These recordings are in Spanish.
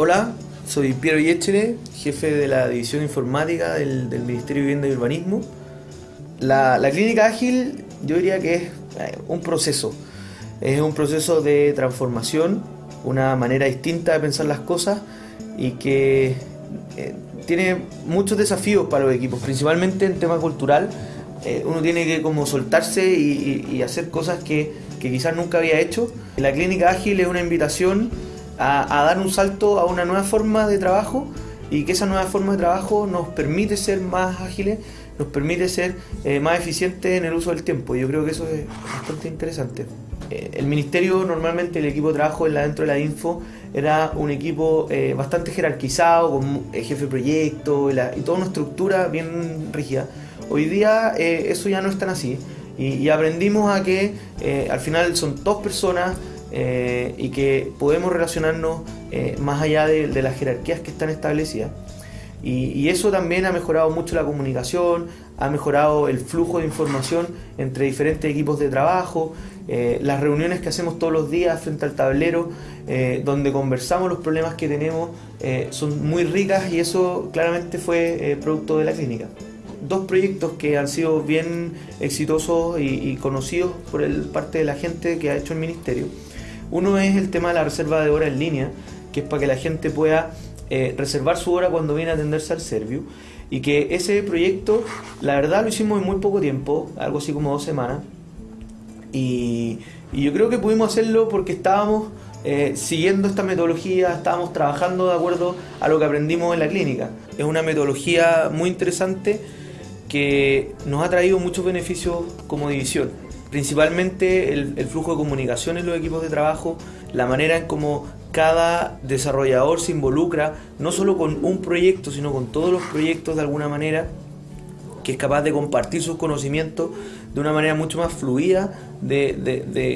Hola, soy Piero Yechere, jefe de la División Informática del, Ministerio de Vivienda y Urbanismo. La, clínica ágil yo diría que es eh, un proceso, es un proceso de transformación, una manera distinta de pensar las cosas y que eh, tiene muchos desafíos para los equipos, principalmente en tema cultural. Eh, uno tiene que como soltarse y hacer cosas que, que quizás nunca había hecho. La clínica ágil es una invitación a, a dar un salto a una nueva forma de trabajo y que esa nueva forma de trabajo nos permite ser más ágiles, nos permite ser eh, más eficientes en el uso del tiempo. Yo creo que eso es bastante interesante. Eh, el ministerio, normalmente el equipo de trabajo dentro de la info era un equipo eh, bastante jerarquizado, con eh, jefe de proyecto y, la- y toda una estructura bien rígida. Hoy día eh, eso ya no es tan así y, y aprendimos a que eh, al final son dos personas eh, y que podemos relacionarnos eh, más allá de, de las jerarquías que están establecidas. Y, y eso también ha mejorado mucho la comunicación, ha mejorado el flujo de información entre diferentes equipos de trabajo, eh, las reuniones que hacemos todos los días frente al tablero, eh, donde conversamos los problemas que tenemos, eh, son muy ricas y eso claramente fue eh, producto de la clínica. Dos proyectos que han sido bien exitosos y, y conocidos por el, parte de la gente que ha hecho el ministerio. Uno es el tema de la reserva de hora en línea, que es para que la gente pueda eh, reservar su hora cuando viene a atenderse al Serviu. Y que ese proyecto, la verdad, lo hicimos en muy poco tiempo, algo así como dos semanas. Y, yo creo que pudimos hacerlo porque estábamos eh, siguiendo esta metodología, estábamos trabajando de acuerdo a lo que aprendimos en la clínica. Es una metodología muy interesante que nos ha traído muchos beneficios como división. Principalmente el, flujo de comunicación en los equipos de trabajo, la manera en cómo cada desarrollador se involucra, no solo con un proyecto, sino con todos los proyectos de alguna manera, que es capaz de compartir sus conocimientos de una manera mucho más fluida de,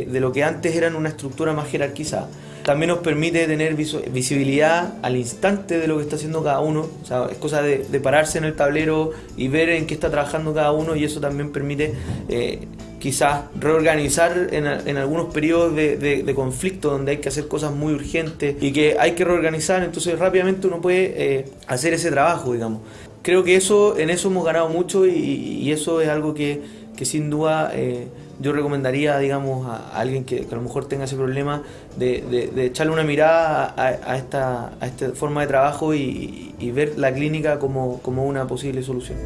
de- lo que antes era en una estructura más jerarquizada. También nos permite tener visibilidad al instante de lo que está haciendo cada uno. O sea, es cosa de, de pararse en el tablero y ver en qué está trabajando cada uno y eso también permite eh, quizás reorganizar en, en algunos periodos de, de- conflicto donde hay que hacer cosas muy urgentes y que hay que reorganizar, entonces rápidamente uno puede eh, hacer ese trabajo, digamos. Creo que eso en eso hemos ganado mucho y, eso es algo que, que sin duda eh, yo recomendaría, digamos, a, alguien que, a lo mejor tenga ese problema de, de- de echarle una mirada a, a esta, a esta forma de trabajo y, y ver la clínica como, como una posible solución.